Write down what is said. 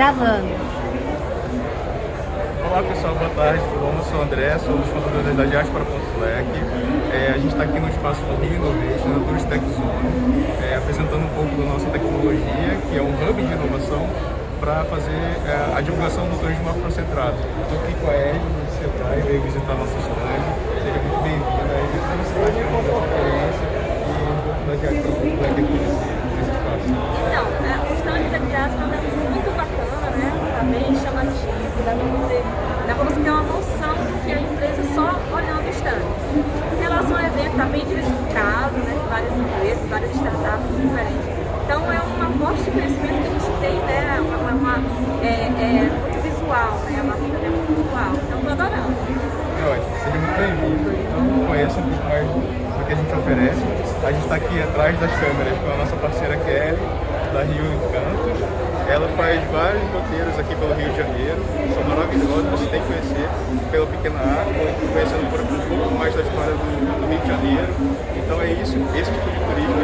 Gravando. Olá pessoal, boa tarde. Eu sou o André, sou um dos fundadores da Diaspora.lec. É, a gente está aqui no espaço Rio Innovation, na Tourist Tech Zone, é, apresentando um pouco da nossa tecnologia, que é um hub de inovação para fazer é, a divulgação do turismo afrocentrado. Estou aqui com a do Sebrae, veio visitar nosso stand. Seja muito bem-vinda. Ed, para você falar de uma experiência e um pouco da Diaspora.lec aqui nesse espaço. Então, é, o stand da Diaspora é muito bacana, né? Está bem chamativo, dá para você, dá você ter uma noção do que é a empresa só olhando o stand. Em relação ao evento, está bem diversificado, né? Várias empresas, várias startups diferentes. Então é uma aposta de conhecimento que a gente tem, né? Uma, uma, uma é, é, muito visual, né? Uma vida muito visual. Então estou adorando. É seja muito bem-vindo. Então conheça um pouco mais do que a gente oferece. A gente está aqui atrás das câmeras com a nossa parceira Kelly, da Rio. Ela faz vários roteiros aqui pelo Rio de Janeiro, são maravilhosos, você tem que conhecer pela Pequena Água, conhecendo um pouco mais da história do, do Rio de Janeiro. Então é isso, esse tipo de turismo,